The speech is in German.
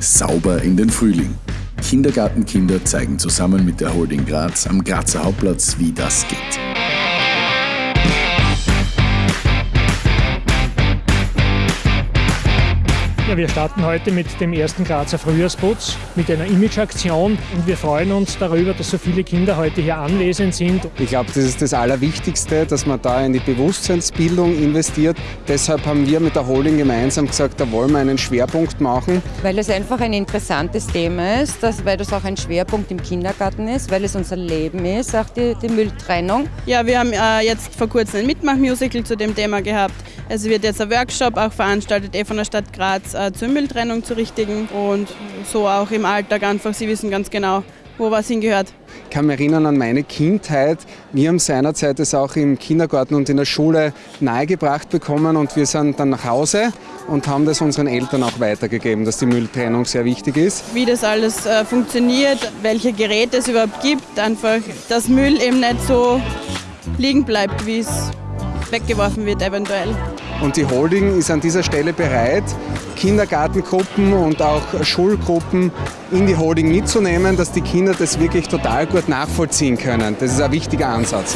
Sauber in den Frühling. Kindergartenkinder zeigen zusammen mit der Holding Graz am Grazer Hauptplatz, wie das geht. Ja, wir starten heute mit dem ersten Grazer Frühjahrsputz, mit einer Imageaktion und wir freuen uns darüber, dass so viele Kinder heute hier anwesend sind. Ich glaube, das ist das Allerwichtigste, dass man da in die Bewusstseinsbildung investiert. Deshalb haben wir mit der Holding gemeinsam gesagt, da wollen wir einen Schwerpunkt machen. Weil es einfach ein interessantes Thema ist, dass, weil das auch ein Schwerpunkt im Kindergarten ist, weil es unser Leben ist, auch die, die Mülltrennung. Ja, wir haben äh, jetzt vor kurzem ein Mitmachmusical zu dem Thema gehabt. Es wird jetzt ein Workshop auch veranstaltet eh von der Stadt Graz äh, zur Mülltrennung zu richten und so auch im Alltag einfach. Sie wissen ganz genau, wo was hingehört. Ich kann mich erinnern an meine Kindheit. Wir haben seinerzeit es auch im Kindergarten und in der Schule nahegebracht bekommen und wir sind dann nach Hause und haben das unseren Eltern auch weitergegeben, dass die Mülltrennung sehr wichtig ist. Wie das alles äh, funktioniert, welche Geräte es überhaupt gibt, einfach, dass Müll eben nicht so liegen bleibt, wie es weggeworfen wird eventuell. Und die Holding ist an dieser Stelle bereit, Kindergartengruppen und auch Schulgruppen in die Holding mitzunehmen, dass die Kinder das wirklich total gut nachvollziehen können. Das ist ein wichtiger Ansatz.